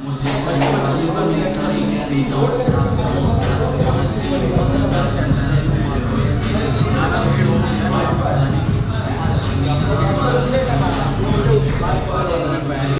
Muchísimas gracias por estar en el video.